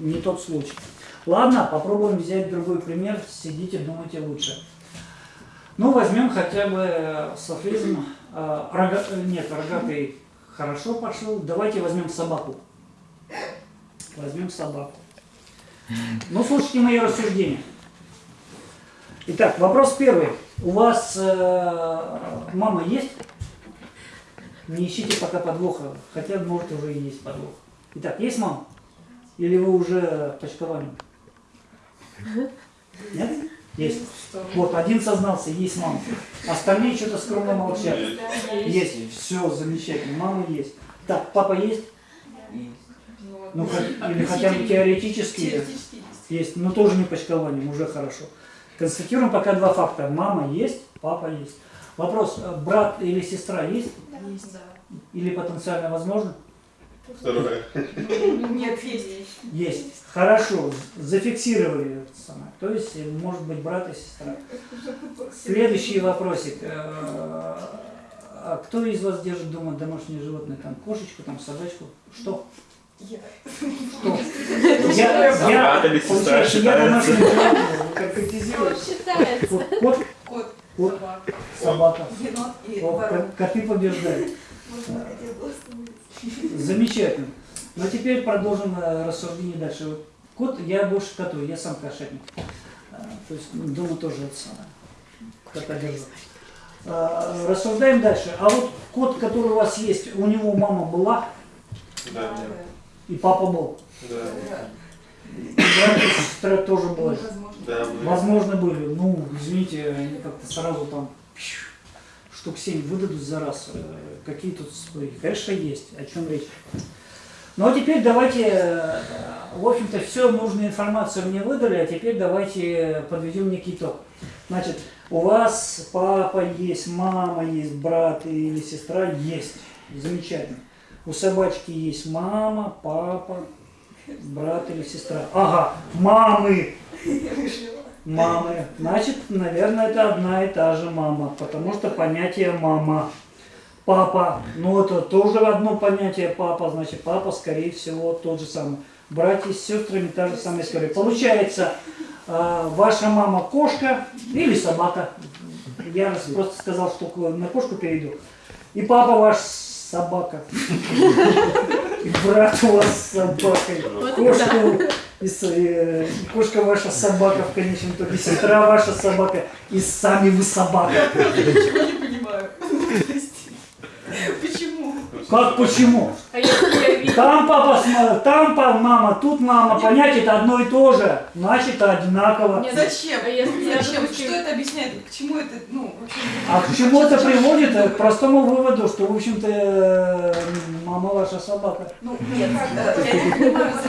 не тот случай. Ладно, попробуем взять другой пример. Сидите, думайте лучше. Ну, возьмем хотя бы э, софизм. э, рога- э, Нет, рогатый хорошо пошел. Давайте возьмем собаку. Возьмем собаку. Ну, слушайте мои рассуждения. Итак, вопрос первый. У вас э, мама есть? Не ищите пока подвоха, хотя может уже и есть подвох. Итак, есть мама? Или вы уже почковали? Нет? Есть. Вот, один сознался, есть мама. Остальные что-то скромно молчат. Есть. Все, замечательно. Мама есть. Так, папа есть? Ну, или хотя бы теоретически есть. Но тоже не почкованием, уже хорошо. Констатируем пока два факта. Мама есть, папа есть. Вопрос, э, брат или сестра есть? Есть, да. Или потенциально возможно? Второе. Нет, есть. Есть. Хорошо, зафиксировали самое. То есть, может быть, брат и сестра. Следующий вопросик. Э, А кто из вас держит дома домашнее животное? Там кошечку, там собачку? Что? Я. Что? Я, я, сестра получается, я домашнее животное. Вот Кот, Кот, Вот. собака, собака. коты побеждают. Замечательно. Ну теперь продолжим э, рассуждение дальше. Вот Кот, я больше коту, я сам кошатник. А, То есть ну, дома тоже это самое. Кота держу. А, Рассуждаем дальше. А вот кот, который у вас есть, у него мама была Да, и папа был. Да. И брат и сестра тоже были. возможно. Да, были. Возможно, были. Ну, извините, они как-то сразу там штук 7 выдадут за раз. Э, Какие тут споры? Конечно, есть. О чем речь? Ну, а теперь давайте, э, в общем-то, все нужную информацию мне выдали, а теперь давайте подведем некий итог. Значит, у вас папа есть, мама есть, брат или сестра есть. Замечательно. У собачки есть мама, папа, брат или сестра. Ага, мамы мамы. Значит, наверное, это одна и та же мама, потому что понятие мама. Папа, ну это тоже одно понятие папа, значит папа, скорее всего, тот же самый. Братья с сестрами та же самая история. Получается, э, ваша мама кошка или собака. Я просто сказал, что на кошку перейду. И папа ваш собака. И брат у вас с собакой. Вот Кошка, и с- э, кошка ваша собака в конечном итоге, сестра ваша собака, и сами вы собака. Ничего не понимаю. Прости. Почему? Как почему? А я Там папа, там па- мама, тут мама, понятие это одно и то же, значит одинаково. Нет, Зачем? А если Зачем? Что это объясняет? К чему это, ну? А к чему это приводит? К простому выводу, что, в общем-то, э, мама ваша собака. Ну, нет, как, э, я не понимаю,